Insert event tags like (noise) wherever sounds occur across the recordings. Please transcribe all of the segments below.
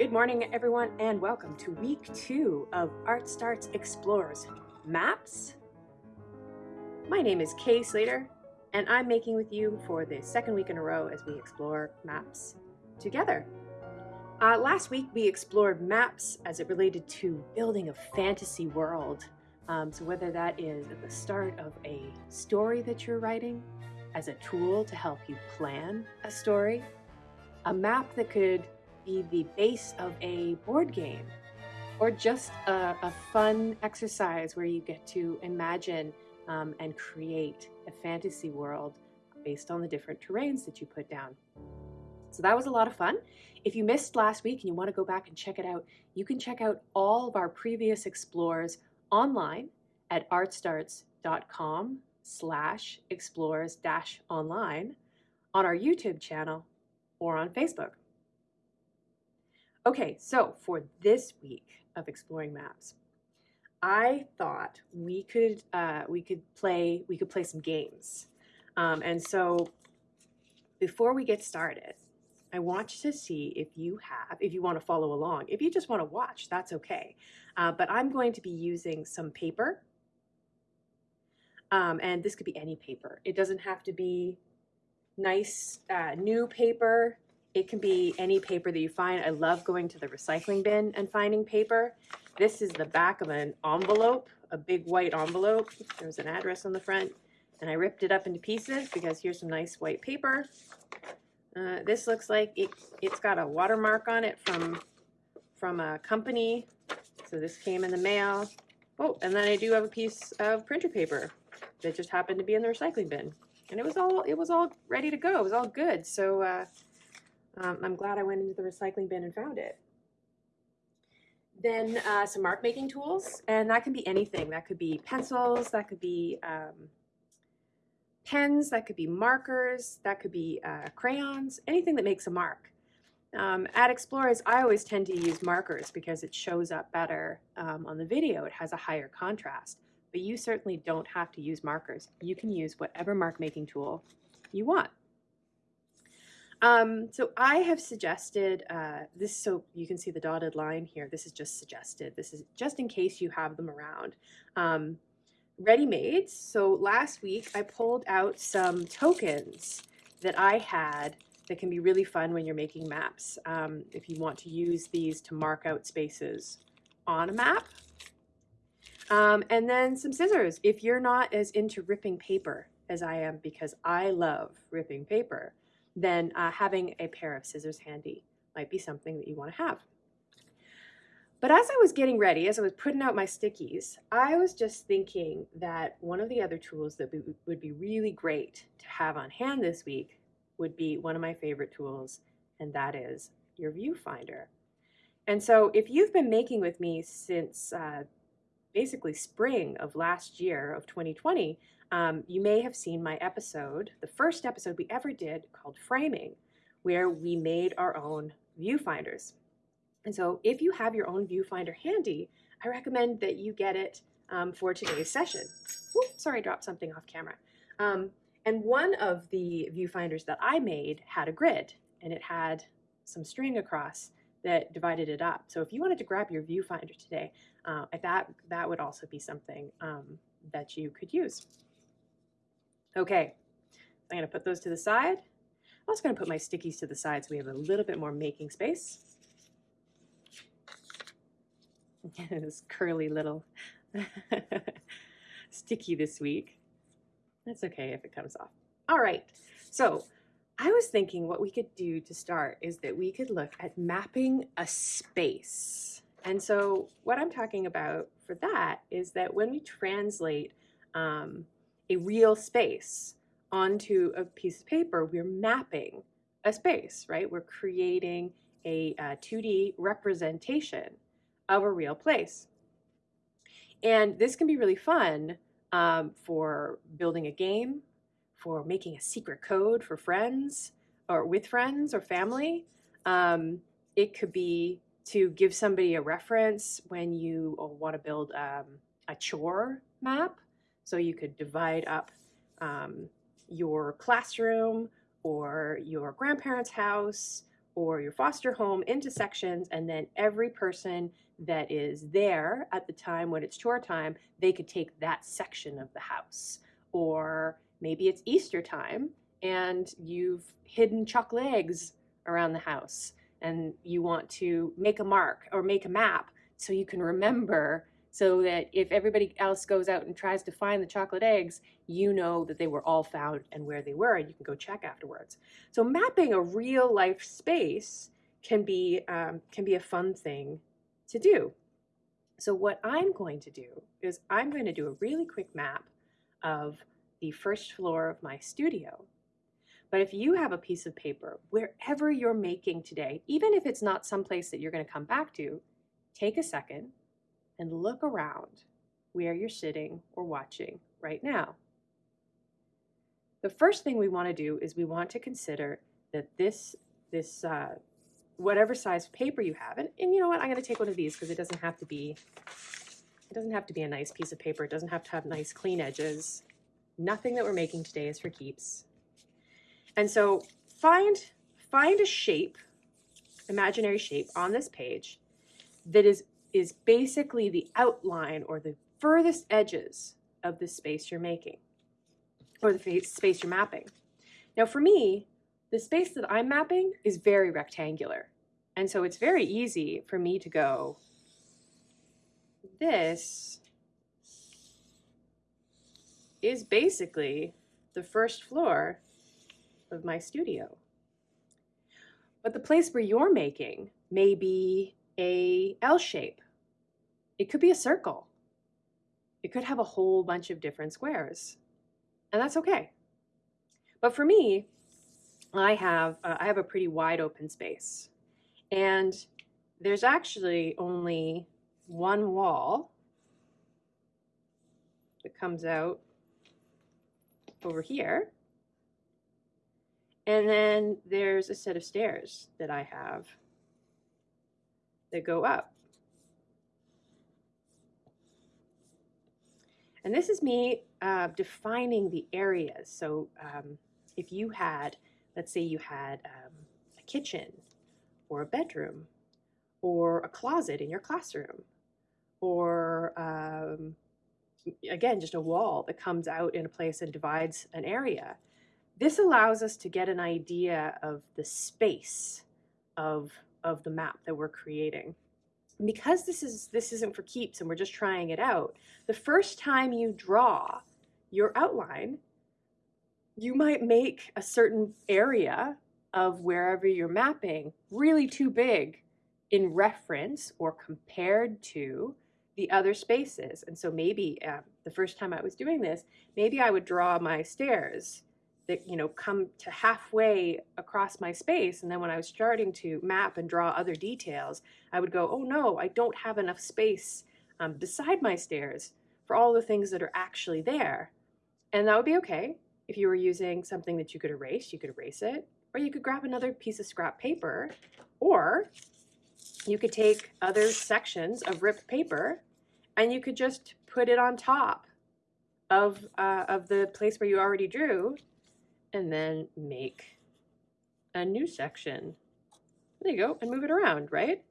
Good morning, everyone, and welcome to week two of Art Starts Explores Maps. My name is Kay Slater, and I'm making with you for the second week in a row as we explore maps together. Uh, last week, we explored maps as it related to building a fantasy world. Um, so, whether that is at the start of a story that you're writing, as a tool to help you plan a story, a map that could be the base of a board game or just a, a fun exercise where you get to imagine um, and create a fantasy world based on the different terrains that you put down. So that was a lot of fun. If you missed last week and you want to go back and check it out, you can check out all of our previous explores online at artstarts.com slash explores dash online on our YouTube channel or on Facebook. Okay, so for this week of exploring maps, I thought we could uh, we could play we could play some games, um, and so before we get started, I want you to see if you have if you want to follow along. If you just want to watch, that's okay. Uh, but I'm going to be using some paper, um, and this could be any paper. It doesn't have to be nice uh, new paper. It can be any paper that you find. I love going to the recycling bin and finding paper. This is the back of an envelope, a big white envelope. There's an address on the front. And I ripped it up into pieces because here's some nice white paper. Uh, this looks like it, it's got a watermark on it from, from a company. So this came in the mail. Oh, and then I do have a piece of printer paper that just happened to be in the recycling bin. And it was all it was all ready to go. It was all good. So uh, um, I'm glad I went into the recycling bin and found it. Then uh, some mark making tools, and that can be anything. That could be pencils, that could be um, pens, that could be markers, that could be uh, crayons, anything that makes a mark. Um, at Explores, I always tend to use markers because it shows up better um, on the video. It has a higher contrast, but you certainly don't have to use markers. You can use whatever mark making tool you want. Um, so I have suggested uh, this, so you can see the dotted line here. This is just suggested. This is just in case you have them around. Um, Ready-made. So last week I pulled out some tokens that I had that can be really fun when you're making maps. Um, if you want to use these to mark out spaces on a map. Um, and then some scissors if you're not as into ripping paper as I am because I love ripping paper then uh, having a pair of scissors handy might be something that you want to have. But as I was getting ready, as I was putting out my stickies, I was just thinking that one of the other tools that would be really great to have on hand this week would be one of my favorite tools, and that is your viewfinder. And so if you've been making with me since uh, basically spring of last year of 2020, um, you may have seen my episode, the first episode we ever did called Framing, where we made our own viewfinders. And so if you have your own viewfinder handy, I recommend that you get it um, for today's session. Ooh, sorry, I dropped something off camera. Um, and one of the viewfinders that I made had a grid and it had some string across that divided it up. So if you wanted to grab your viewfinder today, uh, that, that would also be something um, that you could use. Okay, I'm to put those to the side. I'm also going to put my stickies to the side so we have a little bit more making space. (laughs) this curly little (laughs) sticky this week. That's okay if it comes off. All right, so I was thinking what we could do to start is that we could look at mapping a space. And so what I'm talking about for that is that when we translate um, a real space onto a piece of paper, we're mapping a space, right? We're creating a, a 2D representation of a real place. And this can be really fun um, for building a game, for making a secret code for friends or with friends or family. Um, it could be to give somebody a reference when you want to build um, a chore map so you could divide up um, your classroom or your grandparents' house or your foster home into sections, and then every person that is there at the time when it's chore time, they could take that section of the house. Or maybe it's Easter time and you've hidden chocolate eggs around the house and you want to make a mark or make a map so you can remember so that if everybody else goes out and tries to find the chocolate eggs, you know that they were all found and where they were, and you can go check afterwards. So mapping a real life space can be um, can be a fun thing to do. So what I'm going to do is I'm going to do a really quick map of the first floor of my studio. But if you have a piece of paper, wherever you're making today, even if it's not someplace that you're going to come back to, take a second and look around where you're sitting or watching right now. The first thing we want to do is we want to consider that this, this uh, whatever size paper you have, and, and you know what, I'm going to take one of these because it doesn't have to be, it doesn't have to be a nice piece of paper. It doesn't have to have nice clean edges. Nothing that we're making today is for keeps. And so find, find a shape, imaginary shape on this page that is is basically the outline or the furthest edges of the space you're making or the space you're mapping. Now for me, the space that I'm mapping is very rectangular. And so it's very easy for me to go, this is basically the first floor of my studio. But the place where you're making may be a L shape. It could be a circle. It could have a whole bunch of different squares. And that's okay. But for me, I have uh, I have a pretty wide open space. And there's actually only one wall that comes out over here. And then there's a set of stairs that I have that go up. And this is me uh, defining the areas. So um, if you had, let's say you had um, a kitchen or a bedroom or a closet in your classroom or um, again, just a wall that comes out in a place and divides an area. This allows us to get an idea of the space of of the map that we're creating. Because this is this isn't for keeps and we're just trying it out, the first time you draw your outline, you might make a certain area of wherever you're mapping really too big in reference or compared to the other spaces. And so maybe uh, the first time I was doing this, maybe I would draw my stairs that you know come to halfway across my space and then when I was starting to map and draw other details I would go oh no I don't have enough space um, beside my stairs for all the things that are actually there. And that would be okay. If you were using something that you could erase you could erase it or you could grab another piece of scrap paper or you could take other sections of ripped paper and you could just put it on top of, uh, of the place where you already drew and then make a new section. There you go, and move it around, right?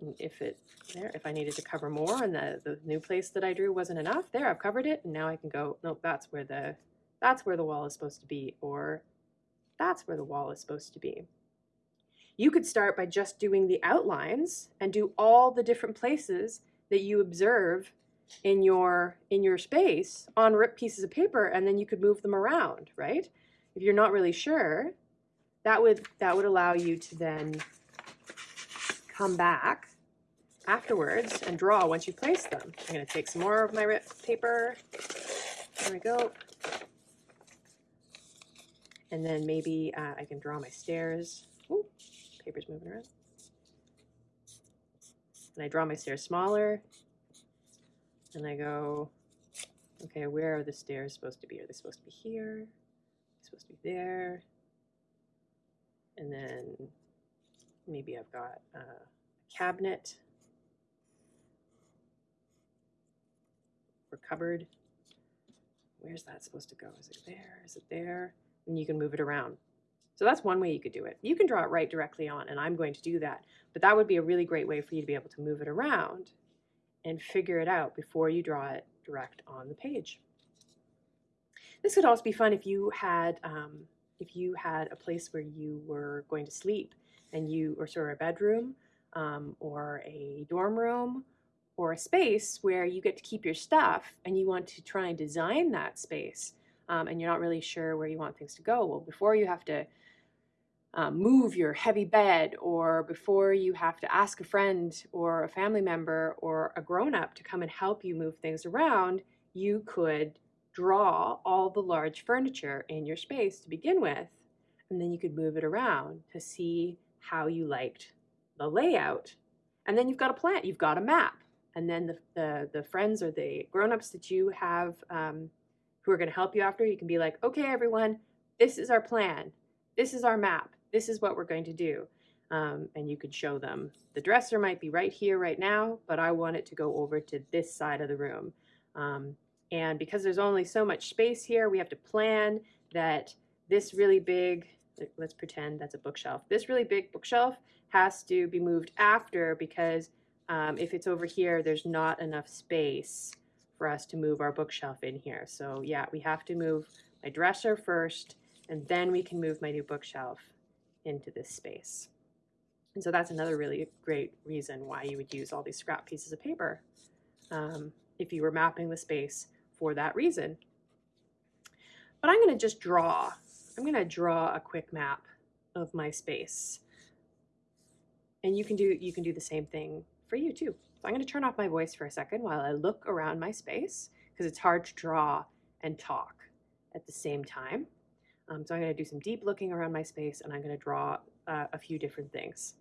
And if it, there, if I needed to cover more and the, the new place that I drew wasn't enough, there, I've covered it, and now I can go, nope, that's where the, that's where the wall is supposed to be, or that's where the wall is supposed to be. You could start by just doing the outlines and do all the different places that you observe in your in your space on ripped pieces of paper and then you could move them around right? If you're not really sure that would that would allow you to then come back afterwards and draw once you place them. I'm going to take some more of my ripped paper. There we go. And then maybe uh, I can draw my stairs. Ooh, paper's moving around. And I draw my stairs smaller and I go, okay, where are the stairs supposed to be? Are they supposed to be here? supposed to be there? And then maybe I've got a cabinet or cupboard. Where's that supposed to go? Is it there? Is it there? And you can move it around. So that's one way you could do it. You can draw it right directly on, and I'm going to do that. But that would be a really great way for you to be able to move it around and figure it out before you draw it direct on the page. This could also be fun if you had um, if you had a place where you were going to sleep and you or sort of a bedroom um, or a dorm room or a space where you get to keep your stuff and you want to try and design that space um, and you're not really sure where you want things to go. Well, before you have to um, move your heavy bed or before you have to ask a friend or a family member or a grown up to come and help you move things around, you could draw all the large furniture in your space to begin with, and then you could move it around to see how you liked the layout. And then you've got a plan, you've got a map. And then the, the, the friends or the grown-ups that you have um, who are going to help you after, you can be like, okay, everyone, this is our plan. This is our map. This is what we're going to do. Um, and you could show them. The dresser might be right here right now, but I want it to go over to this side of the room. Um, and because there's only so much space here, we have to plan that this really big, let's pretend that's a bookshelf. This really big bookshelf has to be moved after because um, if it's over here, there's not enough space for us to move our bookshelf in here. So yeah, we have to move my dresser first, and then we can move my new bookshelf into this space. And so that's another really great reason why you would use all these scrap pieces of paper um, if you were mapping the space for that reason. But I'm going to just draw. I'm going to draw a quick map of my space. And you can do you can do the same thing for you too. So I'm going to turn off my voice for a second while I look around my space because it's hard to draw and talk at the same time. Um, so I'm going to do some deep looking around my space and I'm going to draw uh, a few different things.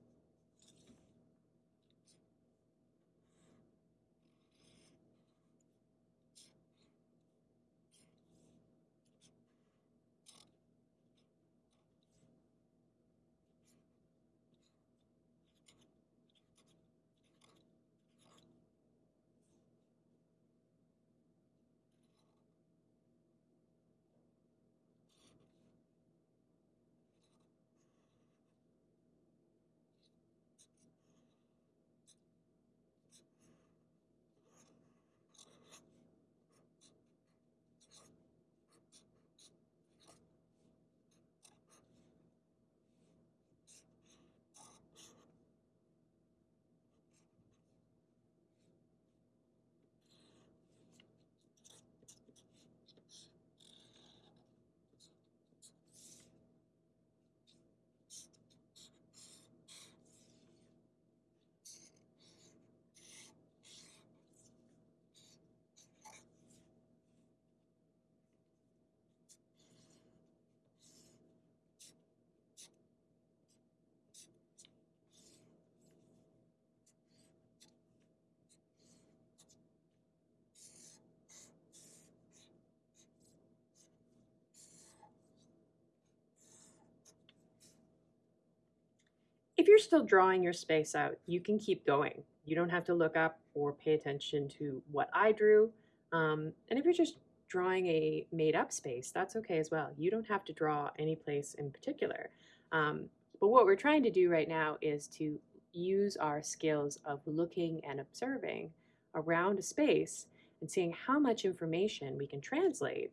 If you're still drawing your space out, you can keep going. You don't have to look up or pay attention to what I drew. Um, and if you're just drawing a made up space, that's okay as well. You don't have to draw any place in particular. Um, but what we're trying to do right now is to use our skills of looking and observing around a space and seeing how much information we can translate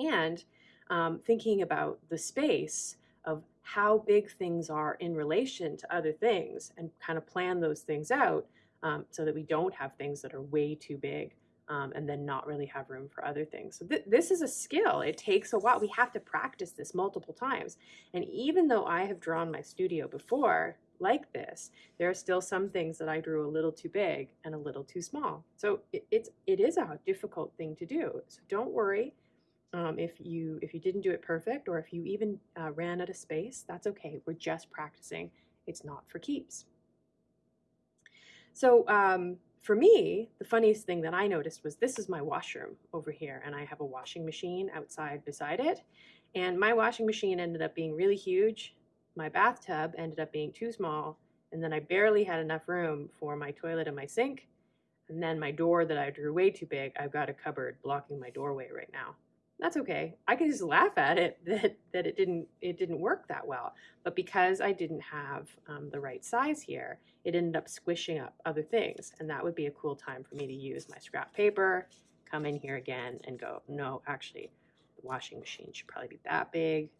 and um, thinking about the space of how big things are in relation to other things and kind of plan those things out um, so that we don't have things that are way too big um, and then not really have room for other things. So th this is a skill. It takes a while. We have to practice this multiple times. And even though I have drawn my studio before like this, there are still some things that I drew a little too big and a little too small. So it, it's, it is a difficult thing to do. So don't worry. Um, if you if you didn't do it perfect or if you even uh, ran out of space, that's okay. We're just practicing. It's not for keeps. So um, for me, the funniest thing that I noticed was this is my washroom over here, and I have a washing machine outside beside it. And my washing machine ended up being really huge. My bathtub ended up being too small, and then I barely had enough room for my toilet and my sink. And then my door that I drew way too big, I've got a cupboard blocking my doorway right now. That's okay. I can just laugh at it (laughs) that, that it didn't it didn't work that well. But because I didn't have um, the right size here, it ended up squishing up other things. And that would be a cool time for me to use my scrap paper, come in here again and go, no, actually, the washing machine should probably be that big.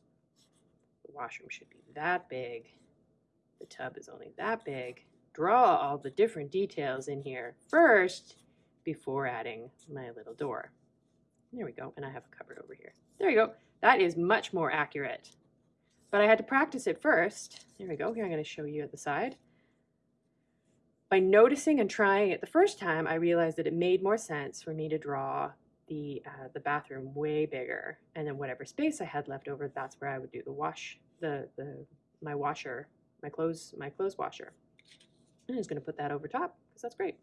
The washroom should be that big. The tub is only that big. Draw all the different details in here first before adding my little door. There we go. And I have a cupboard over here. There you go. That is much more accurate. But I had to practice it first. There we go. Here I'm going to show you at the side. By noticing and trying it the first time, I realized that it made more sense for me to draw the uh, the bathroom way bigger, and then whatever space I had left over, that's where I would do the wash, the the my washer, my clothes, my clothes washer. I'm just going to put that over top because that's great.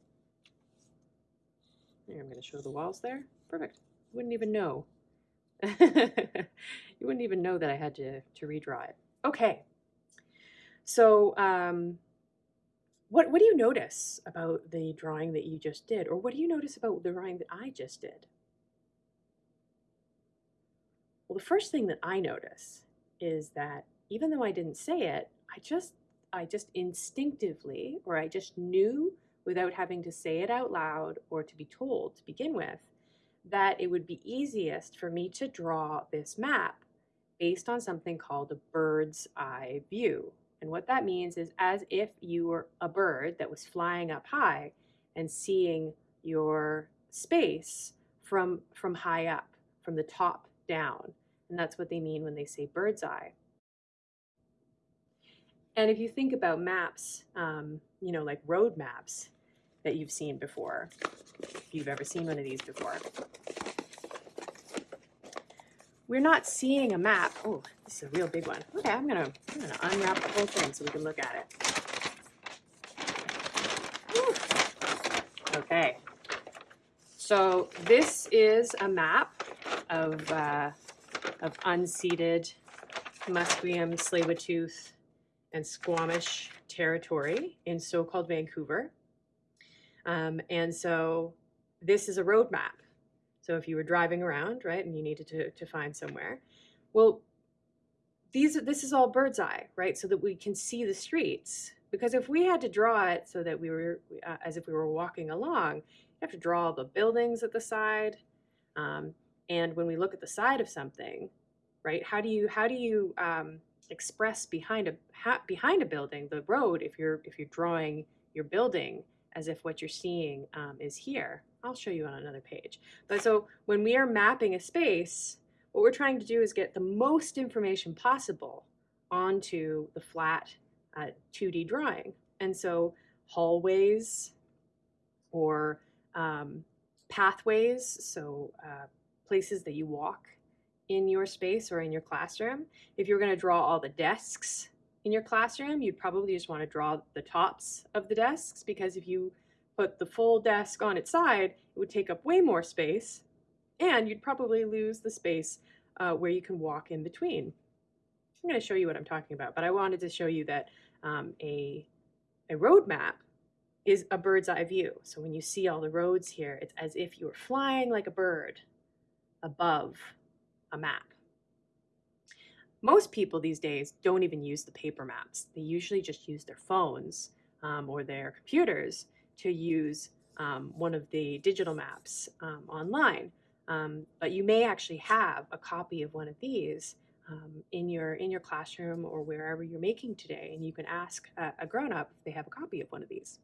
Here, I'm going to show the walls there. Perfect. You wouldn't even know. (laughs) you wouldn't even know that I had to, to redraw it. Okay. So, um, what, what do you notice about the drawing that you just did? Or what do you notice about the drawing that I just did? Well, the first thing that I notice is that even though I didn't say it, I just I just instinctively or I just knew without having to say it out loud or to be told to begin with that it would be easiest for me to draw this map based on something called a bird's eye view. And what that means is as if you were a bird that was flying up high and seeing your space from, from high up, from the top down. And that's what they mean when they say bird's eye. And if you think about maps, um, you know, like road maps, that you've seen before, if you've ever seen one of these before. We're not seeing a map. Oh, this is a real big one. Okay, I'm gonna, I'm gonna unwrap the whole thing so we can look at it. Okay, so this is a map of, uh, of unceded Musqueam, Tsleil-Waututh, and Squamish territory in so-called Vancouver. Um, and so this is a roadmap. So if you were driving around, right, and you needed to, to find somewhere, well, these this is all bird's eye, right, so that we can see the streets. Because if we had to draw it so that we were uh, as if we were walking along, you have to draw the buildings at the side. Um, and when we look at the side of something, right, how do you how do you um, express behind a behind a building the road if you're if you're drawing your building as if what you're seeing um, is here. I'll show you on another page. But so when we are mapping a space, what we're trying to do is get the most information possible onto the flat uh, 2D drawing. And so hallways or um, pathways, so uh, places that you walk in your space or in your classroom. If you're going to draw all the desks in your classroom, you'd probably just want to draw the tops of the desks because if you put the full desk on its side, it would take up way more space and you'd probably lose the space uh, where you can walk in between. I'm going to show you what I'm talking about, but I wanted to show you that um, a, a road map is a bird's eye view. So when you see all the roads here, it's as if you were flying like a bird above a map. Most people these days don't even use the paper maps. They usually just use their phones um, or their computers to use um, one of the digital maps um, online. Um, but you may actually have a copy of one of these um, in your in your classroom or wherever you're making today, and you can ask a, a grown-up if they have a copy of one of these.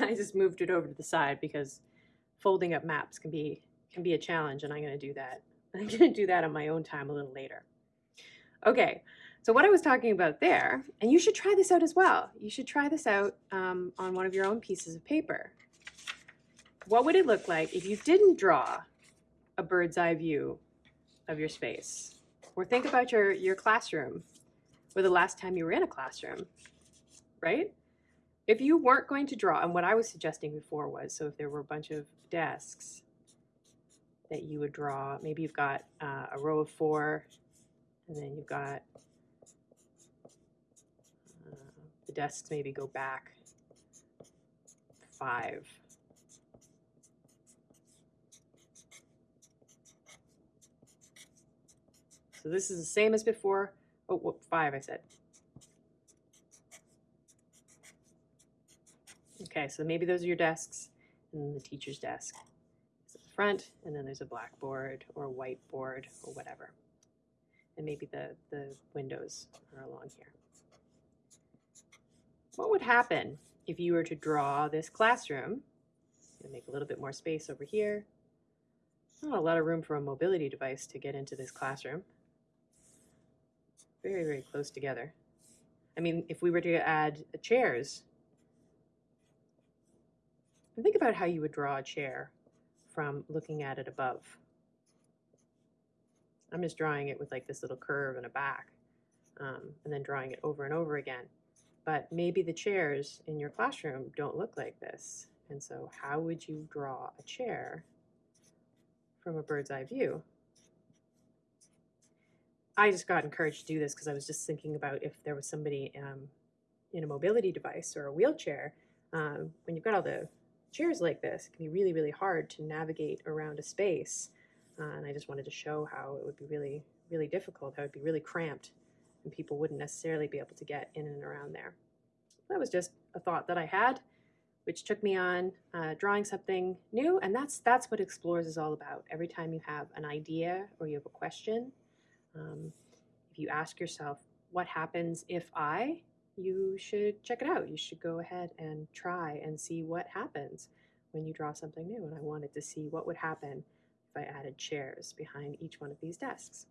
I just moved it over to the side because folding up maps can be can be a challenge and I'm going to do that. (laughs) I'm going to do that on my own time a little later. Okay, so what I was talking about there, and you should try this out as well. You should try this out um, on one of your own pieces of paper. What would it look like if you didn't draw a bird's eye view of your space? Or think about your, your classroom or the last time you were in a classroom, right? If you weren't going to draw, and what I was suggesting before was, so if there were a bunch of desks that you would draw, maybe you've got uh, a row of four, and then you've got the desks maybe go back five. So this is the same as before. Oh, whoop, five, I said. Okay, so maybe those are your desks, and the teacher's desk is at the front, and then there's a blackboard or a whiteboard or whatever. And maybe the, the windows are along here. What would happen if you were to draw this classroom make a little bit more space over here? Not a lot of room for a mobility device to get into this classroom. Very, very close together. I mean, if we were to add chairs, think about how you would draw a chair from looking at it above. I'm just drawing it with like this little curve and a back, um, and then drawing it over and over again. But maybe the chairs in your classroom don't look like this. And so how would you draw a chair from a bird's eye view? I just got encouraged to do this because I was just thinking about if there was somebody um, in a mobility device or a wheelchair, um, when you've got all the chairs like this, it can be really, really hard to navigate around a space. Uh, and I just wanted to show how it would be really, really difficult, how it would be really cramped, and people wouldn't necessarily be able to get in and around there. That was just a thought that I had, which took me on uh, drawing something new, and that's that's what Explores is all about. Every time you have an idea or you have a question, um, if you ask yourself, what happens if I, you should check it out. You should go ahead and try and see what happens when you draw something new. And I wanted to see what would happen if I added chairs behind each one of these desks.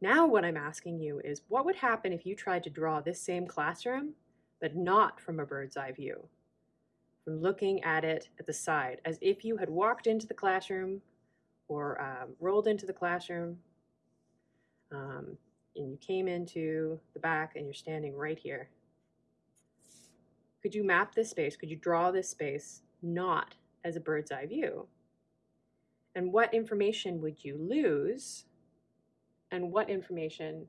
Now what I'm asking you is what would happen if you tried to draw this same classroom, but not from a bird's eye view, from looking at it at the side, as if you had walked into the classroom or um, rolled into the classroom um, and you came into the back and you're standing right here. Could you map this space? Could you draw this space not as a bird's eye view? And what information would you lose? And what information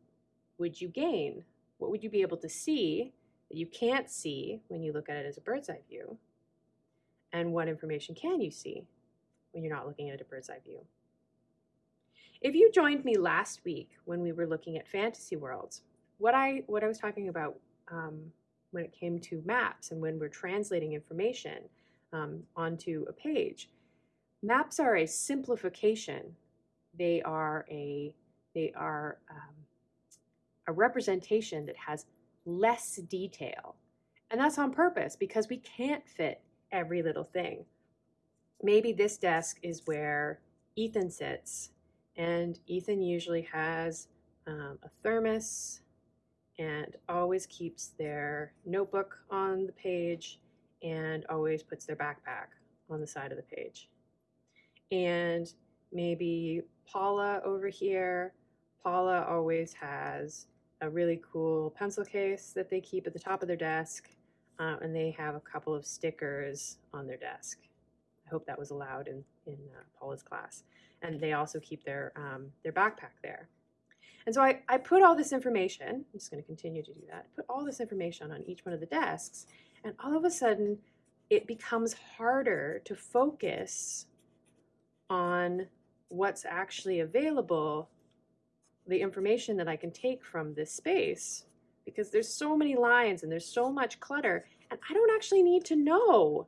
would you gain? What would you be able to see that you can't see when you look at it as a bird's eye view? And what information can you see when you're not looking at it a bird's eye view? If you joined me last week when we were looking at fantasy worlds, what I what I was talking about um, when it came to maps and when we're translating information um, onto a page, maps are a simplification. They are a they are um, a representation that has less detail, and that's on purpose because we can't fit every little thing. Maybe this desk is where Ethan sits and Ethan usually has um, a thermos and always keeps their notebook on the page and always puts their backpack on the side of the page. And maybe Paula over here, Paula always has a really cool pencil case that they keep at the top of their desk, uh, and they have a couple of stickers on their desk. I hope that was allowed in, in uh, Paula's class and they also keep their, um, their backpack there. And so I, I put all this information, I'm just going to continue to do that, put all this information on each one of the desks, and all of a sudden it becomes harder to focus on what's actually available, the information that I can take from this space, because there's so many lines and there's so much clutter, and I don't actually need to know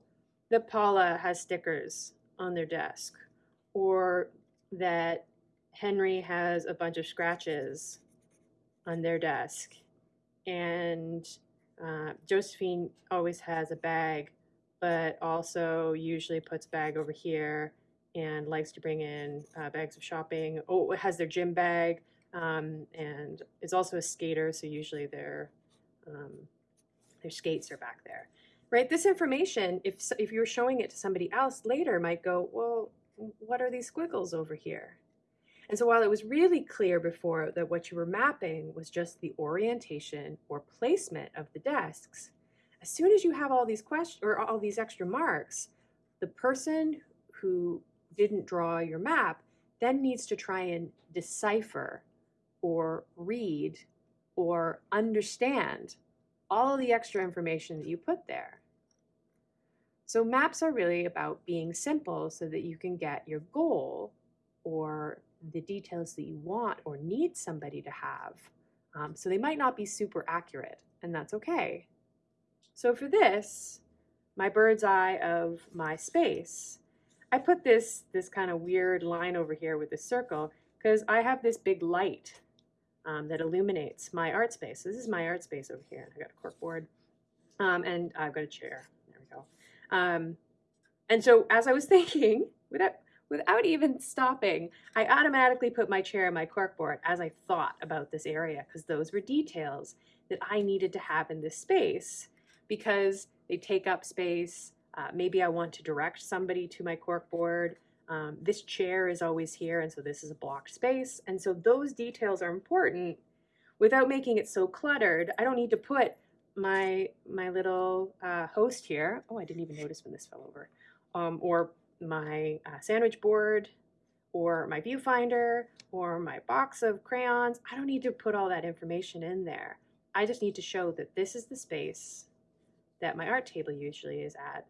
that Paula has stickers on their desk or that Henry has a bunch of scratches on their desk, and uh, Josephine always has a bag, but also usually puts bag over here and likes to bring in uh, bags of shopping. Oh, has their gym bag um, and is also a skater, so usually their um, their skates are back there. Right, this information, if if you're showing it to somebody else later, might go, well, what are these squiggles over here? And so while it was really clear before that what you were mapping was just the orientation or placement of the desks, as soon as you have all these questions or all these extra marks, the person who didn't draw your map then needs to try and decipher or read or understand all the extra information that you put there. So maps are really about being simple so that you can get your goal or the details that you want or need somebody to have. Um, so they might not be super accurate, and that's okay. So for this, my bird's eye of my space, I put this, this kind of weird line over here with this circle because I have this big light um, that illuminates my art space. So This is my art space over here. I got a corkboard um, and I've got a chair. Um, and so as I was (laughs) thinking, without, without even stopping, I automatically put my chair and my corkboard as I thought about this area because those were details that I needed to have in this space because they take up space. Uh, maybe I want to direct somebody to my corkboard. Um, this chair is always here, and so this is a blocked space. And so those details are important without making it so cluttered. I don't need to put my my little uh, host here. Oh, I didn't even notice when this fell over. Um, or my uh, sandwich board, or my viewfinder, or my box of crayons. I don't need to put all that information in there. I just need to show that this is the space that my art table usually is at.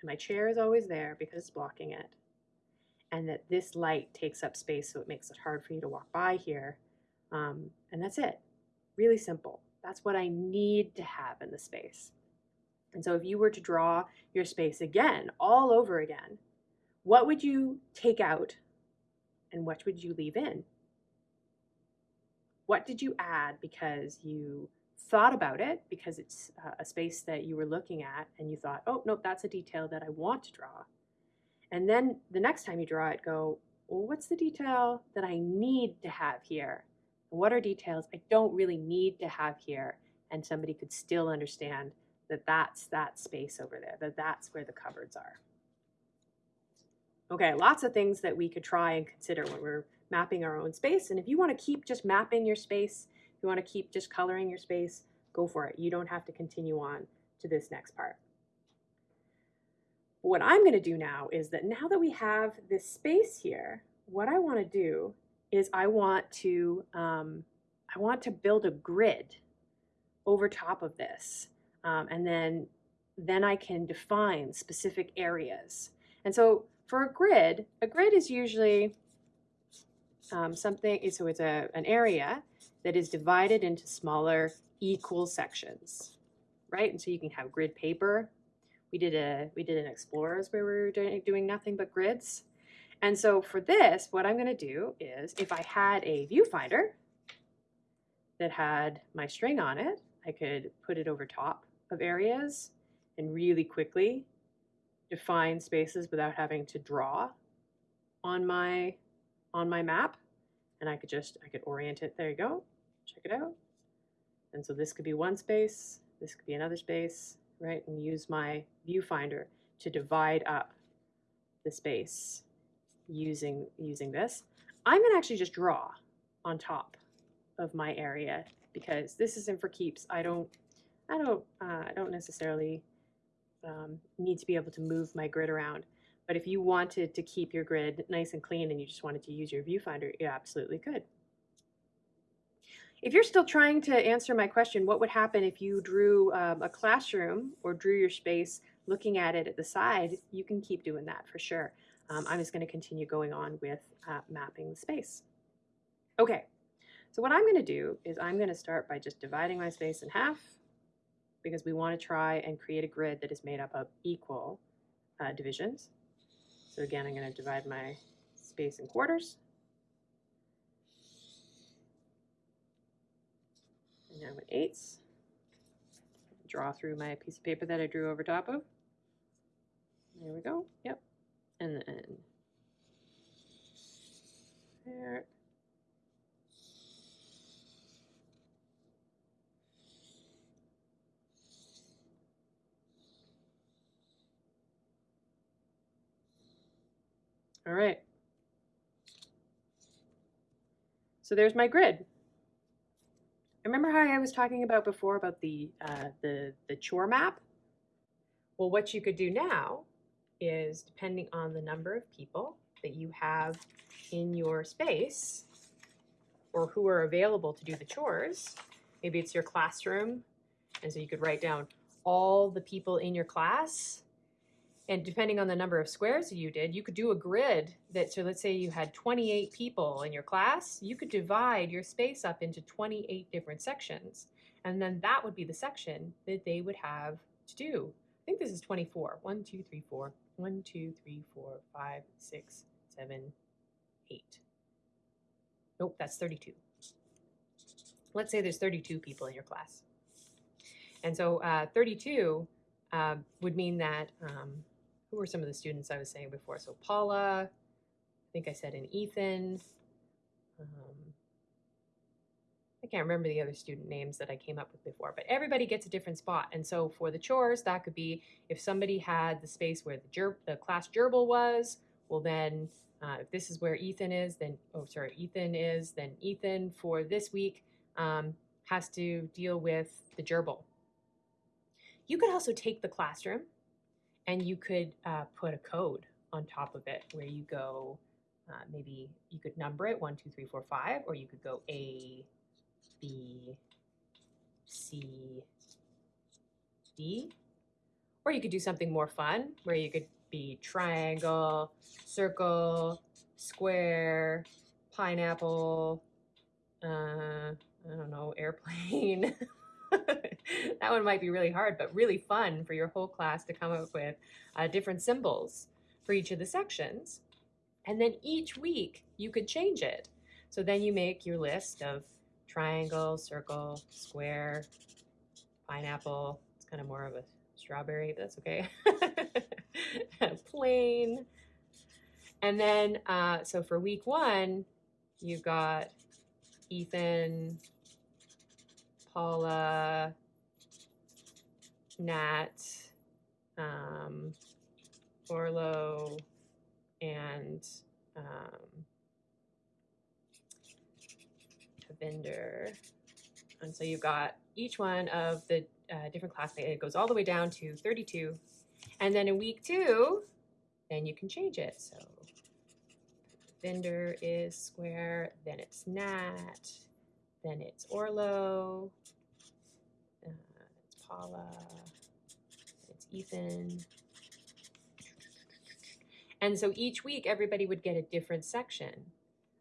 And my chair is always there because it's blocking it and that this light takes up space so it makes it hard for you to walk by here. Um, and that's it. Really simple. That's what I need to have in the space. And so if you were to draw your space again, all over again, what would you take out and what would you leave in? What did you add because you thought about it, because it's uh, a space that you were looking at and you thought, oh, nope, that's a detail that I want to draw. And then the next time you draw it, go, well, what's the detail that I need to have here? What are details I don't really need to have here? And somebody could still understand that that's that space over there, that that's where the cupboards are. Okay, lots of things that we could try and consider when we're mapping our own space. And if you want to keep just mapping your space, if you want to keep just coloring your space, go for it. You don't have to continue on to this next part what I'm going to do now is that now that we have this space here, what I want to do is I want to um, I want to build a grid over top of this, um, and then then I can define specific areas. And so for a grid, a grid is usually um, something. So it's a an area that is divided into smaller equal sections, right? And so you can have grid paper we did a we did an explorers where we were doing, doing nothing but grids. And so for this, what I'm going to do is if I had a viewfinder that had my string on it, I could put it over top of areas and really quickly define spaces without having to draw on my on my map. And I could just, I could orient it. There you go. Check it out. And so this could be one space. This could be another space right, and use my viewfinder to divide up the space using, using this. I'm gonna actually just draw on top of my area because this isn't for keeps. I don't, I don't, uh, I don't necessarily um, need to be able to move my grid around. But if you wanted to keep your grid nice and clean and you just wanted to use your viewfinder, you absolutely could. If you're still trying to answer my question, what would happen if you drew um, a classroom or drew your space looking at it at the side, you can keep doing that for sure. Um, I'm just going to continue going on with uh, mapping the space. Okay, so what I'm going to do is I'm going to start by just dividing my space in half because we want to try and create a grid that is made up of equal uh, divisions. So again, I'm going to divide my space in quarters. And now with eighths. Draw through my piece of paper that I drew over top of. There we go. Yep. And then there. All right. So there's my grid remember how I was talking about before about the, uh, the, the chore map? Well, what you could do now is depending on the number of people that you have in your space or who are available to do the chores, maybe it's your classroom And so you could write down all the people in your class. And depending on the number of squares you did, you could do a grid that, so let's say you had 28 people in your class, you could divide your space up into 28 different sections. And then that would be the section that they would have to do. I think this is 24. 1, 2, 3, 4. 1, 2, 3, 4, 5, 6, 7, 8. Nope, that's 32. Let's say there's 32 people in your class. And so uh, 32 uh, would mean that, um, who were some of the students I was saying before? So Paula, I think I said an Ethan. Um, I can't remember the other student names that I came up with before, but everybody gets a different spot. And so for the chores, that could be if somebody had the space where the, ger- the class gerbil was, well then uh, if this is where Ethan is, then, oh, sorry, Ethan is, then Ethan for this week um, has to deal with the gerbil. You could also take the classroom and you could uh, put a code on top of it where you go, uh, maybe you could number it one, two, three, four, five, or you could go A, B, C, D. Or you could do something more fun where you could be triangle, circle, square, pineapple, uh, I don't know, airplane. (laughs) that one might be really hard, but really fun for your whole class to come up with uh, different symbols for each of the sections. And then each week you could change it. So then you make your list of triangle, circle, square, pineapple. It's kind of more of a strawberry, but that's okay. (laughs) Plain. And then, uh, so for week one, you've got Ethan, Paula, Nat, um, Orlo, and um, Tavinder. And so you've got each one of the uh, different classmates. It goes all the way down to 32. And then in week two, then you can change it. So vendor is square, then it's Nat, then it's Orlo, uh, it's Paula, it's Ethan. And so each week, everybody would get a different section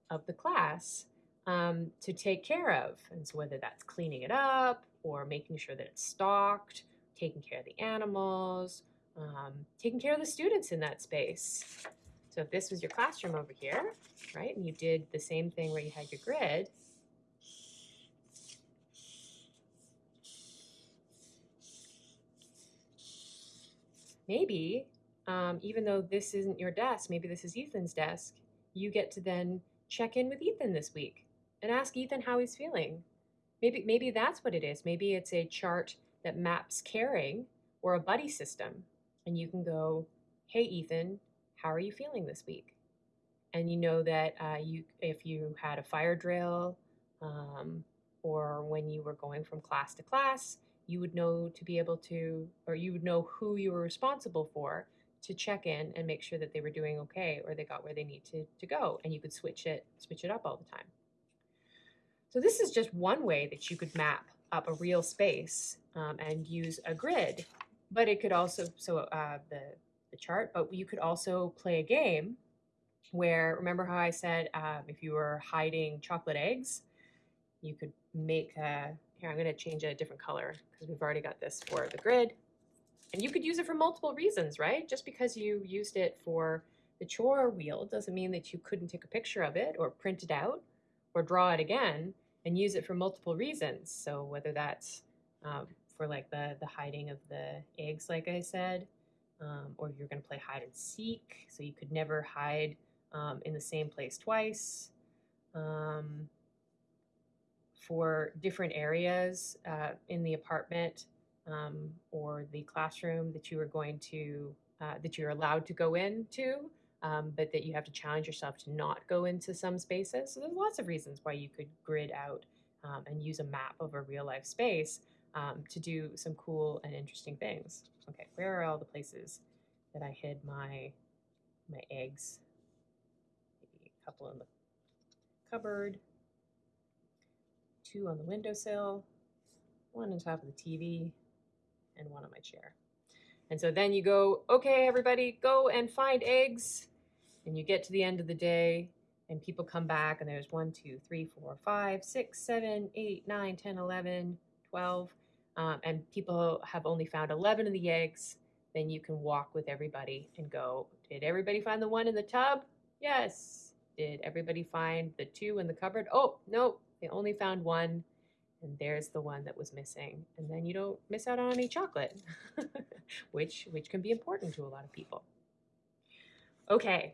of the class um, to take care of. And so whether that's cleaning it up or making sure that it's stocked, taking care of the animals, um, taking care of the students in that space. So if this was your classroom over here, right, and you did the same thing where you had your grid, maybe um, even though this isn't your desk, maybe this is Ethan's desk, you get to then check in with Ethan this week and ask Ethan how he's feeling. Maybe maybe that's what it is. Maybe it's a chart that maps caring or a buddy system, and you can go, "Hey Ethan, how are you feeling this week?" And you know that uh, you if you had a fire drill, um, or when you were going from class to class, you would know to be able to, or you would know who you were responsible for to check in and make sure that they were doing okay or they got where they need to, to go and you could switch it switch it up all the time so this is just one way that you could map up a real space um, and use a grid but it could also so uh, the, the chart but you could also play a game where remember how i said um, if you were hiding chocolate eggs you could make a here i'm going to change a different color because we've already got this for the grid and you could use it for multiple reasons, right? Just because you used it for the chore wheel doesn't mean that you couldn't take a picture of it or print it out or draw it again and use it for multiple reasons. So whether that's um, for like the, the hiding of the eggs, like I said, um, or you're going to play hide and seek, so you could never hide um, in the same place twice. Um, for different areas uh, in the apartment, um, or the classroom that you are going to uh, that you're allowed to go into, um, but that you have to challenge yourself to not go into some spaces. So there's lots of reasons why you could grid out um, and use a map of a real life space um, to do some cool and interesting things. Okay, where are all the places that I hid my my eggs? Maybe a couple in the cupboard, two on the windowsill, one on top of the TV, and one on my chair. And so then you go, okay, everybody, go and find eggs. And you get to the end of the day, and people come back, and there's one, two, three, four, five, six, seven, eight, nine, 10, 11, 12. Um, and people have only found 11 of the eggs. Then you can walk with everybody and go, did everybody find the one in the tub? Yes. Did everybody find the two in the cupboard? Oh, no, they only found one and there's the one that was missing and then you don't miss out on any chocolate (laughs) which which can be important to a lot of people okay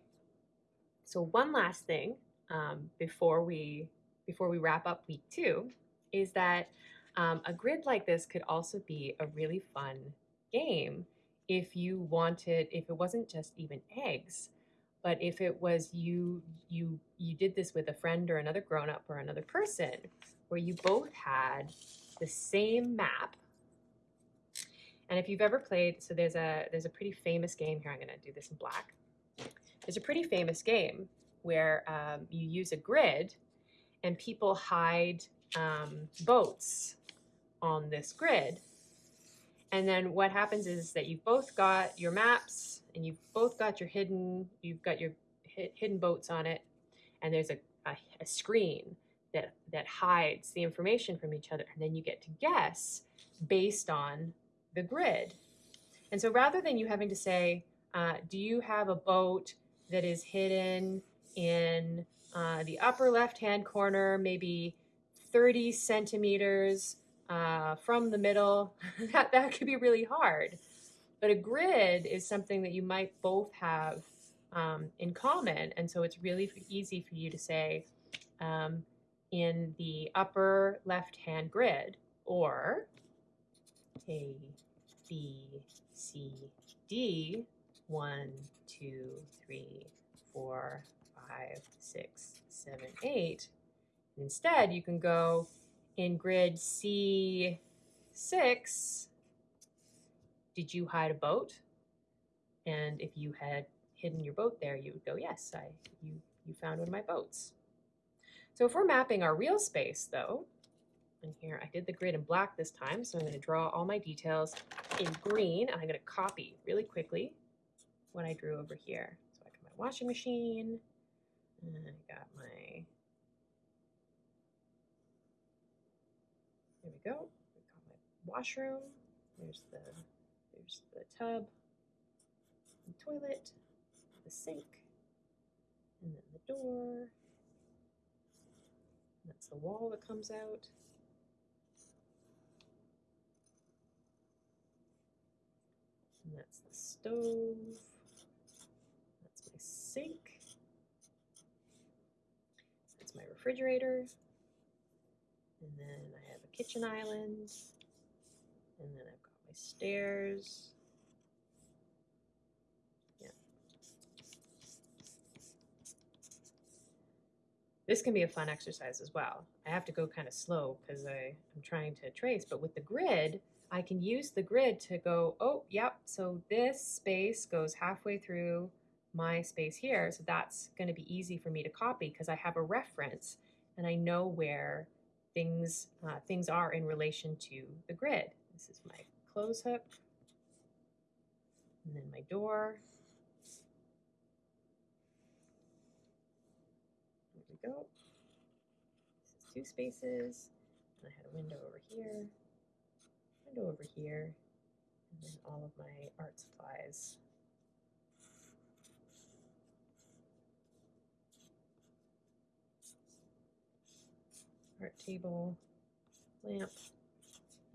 so one last thing um, before we before we wrap up week two is that um, a grid like this could also be a really fun game if you wanted if it wasn't just even eggs but if it was you you you did this with a friend or another grown up or another person where you both had the same map. And if you've ever played, so there's a there's a pretty famous game here. I'm going to do this in black. There's a pretty famous game where um, you use a grid, and people hide um, boats on this grid. And then what happens is that you've both got your maps, and you've both got your hidden you've got your hidden boats on it, and there's a, a, a screen that that hides the information from each other. And then you get to guess based on the grid. And so rather than you having to say uh, do you have a boat that is hidden in uh, the upper left hand corner maybe 30 centimeters uh, from the middle. (laughs) That, that could be really hard. But a grid is something that you might both have um, in common. And so it's really easy for you to say um, in the upper left-hand grid, or A, B, C, D, one, two, three, four, five, six, seven, eight. Instead, you can go in grid C6, did you hide a boat? And if you had hidden your boat there, you would go, yes, I, you, you found one of my boats. So if we're mapping our real space though, and here I did the grid in black this time, so I'm going to draw all my details in green, and I'm going to copy really quickly what I drew over here. So I got my washing machine, and I got my, there we go, I got my washroom, there's the, there's the tub, the toilet, the sink, and then the door, that's the wall that comes out. And that's the stove. Sink. That's my refrigerator. And then I have a kitchen island. And then I've got my stairs. Yeah. This can be a fun exercise as well. I have to go kind of slow because I'm trying to trace, but with the grid, I can use the grid to go, oh, yep, so this space goes halfway through my space here. So that's going to be easy for me to copy because I have a reference and I know where things, uh, things are in relation to the grid. This is my clothes hook and then my door There we go. This is two spaces. I had a window over here, window over here, and then all of my art supplies. Art table, lamp,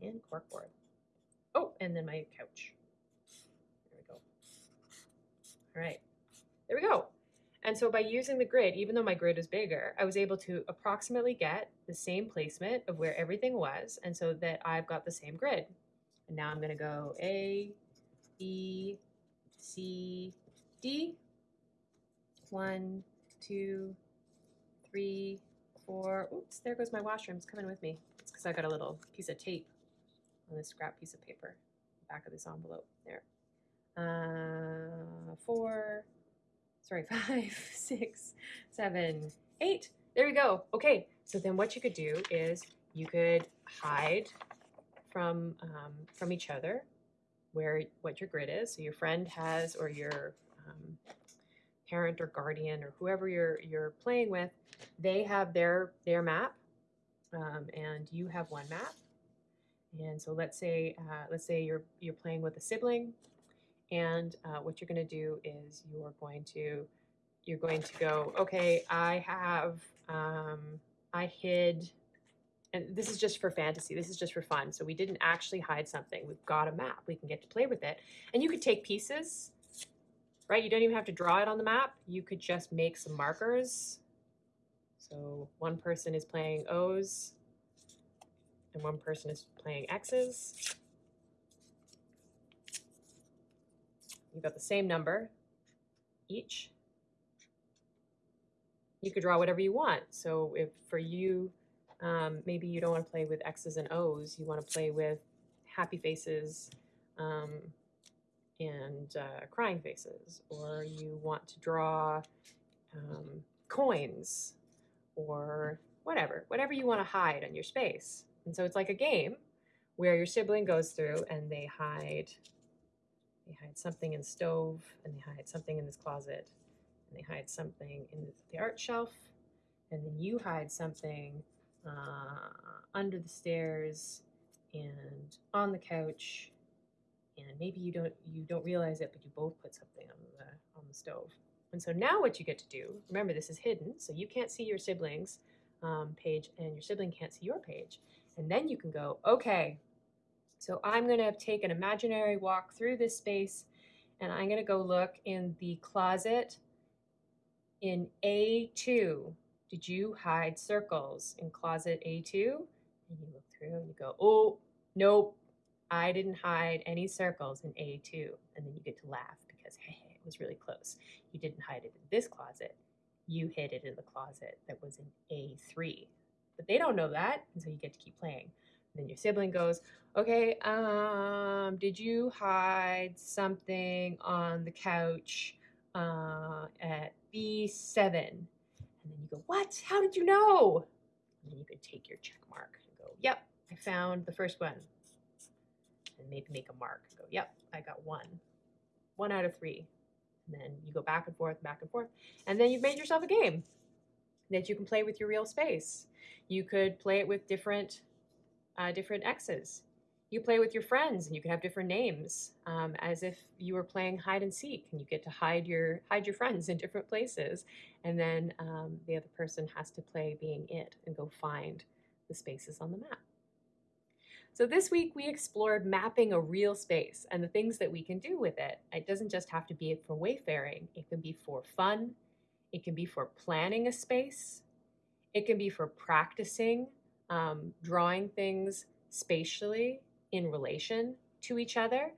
and corkboard. Oh, and then my couch. There we go. All right, there we go. And so by using the grid, even though my grid is bigger, I was able to approximately get the same placement of where everything was, and so that I've got the same grid. And now I'm going to go A, B, C, D. One, two, three, four. Oops, there goes my washroom. It's coming with me. It's because I got a little piece of tape on this scrap piece of paper, back of this envelope. There. Uh, four, sorry, (laughs) five, six, seven, eight. There we go. Okay, so then what you could do is you could hide from um, from each other where what your grid is. So your friend has, or your um, parent or guardian or whoever you're you're playing with, they have their their map, um, and you have one map. And so let's say uh, let's say you're you're playing with a sibling, and uh, what you're going to do is you're going to you're going to go okay. I have um, I hid and this is just for fantasy. This is just for fun. So we didn't actually hide something. We've got a map. We can get to play with it. And you could take pieces, right? You don't even have to draw it on the map. You could just make some markers. So one person is playing O's and one person is playing X's. You've got the same number each. You could draw whatever you want. So if for you, um, maybe you don't want to play with X's and O's. You want to play with happy faces um, and uh, crying faces, or you want to draw um, coins or whatever, whatever you want to hide on your space. And so it's like a game where your sibling goes through and they hide they hide something in stove and they hide something in this closet and they hide something in the art shelf and then you hide something uh, under the stairs and on the couch and maybe you don't you don't realize it but you both put something on the on the stove. And so now what you get to do remember this is hidden so you can't see your siblings um, page and your sibling can't see your page. And then you can go okay so i'm going to take an imaginary walk through this space and i'm going to go look in the closet in a2 did you hide circles in closet A2? And you look through and you go, oh, nope, I didn't hide any circles in A2. And then you get to laugh because, hey, it was really close. You didn't hide it in this closet. You hid it in the closet that was in A3. But they don't know that, and so you get to keep playing. And then your sibling goes, okay, um, did you hide something on the couch uh, at B7? And then you go, What? How did you know? And then you could take your check mark and go, Yep, I found the first one. And maybe make a mark go, Yep, I got one. One out of three. And then you go back and forth, back and forth. And then you've made yourself a game that you can play with your real space. You could play it with different uh, different X's you play with your friends and you can have different names um, as if you were playing hide and seek and you get to hide your hide your friends in different places and then um, the other person has to play being it and go find the spaces on the map so this week we explored mapping a real space and the things that we can do with it it doesn't just have to be for wayfaring it can be for fun it can be for planning a space it can be for practicing um, drawing things spatially in relation to each other.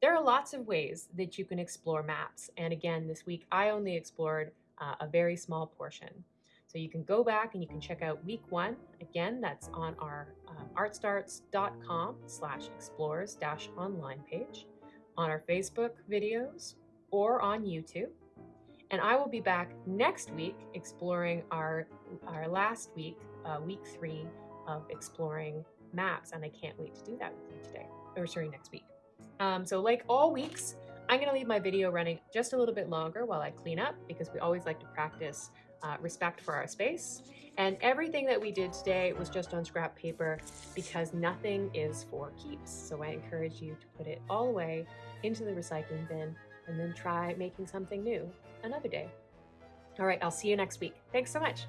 There are lots of ways that you can explore maps. And again, this week I only explored uh, a very small portion. So you can go back and you can check out week one. Again, that's on our um, artstarts.com slash explores dash online page, on our Facebook videos, or on YouTube. And I will be back next week exploring our, our last week, uh, week three of exploring maps, and I can't wait to do that with you today, or sorry, next week. Um, so like all weeks, I'm gonna leave my video running just a little bit longer while I clean up because we always like to practice uh, respect for our space. And everything that we did today was just on scrap paper because nothing is for keeps. So I encourage you to put it all away into the recycling bin and then try making something new another day. All right, I'll see you next week. Thanks so much.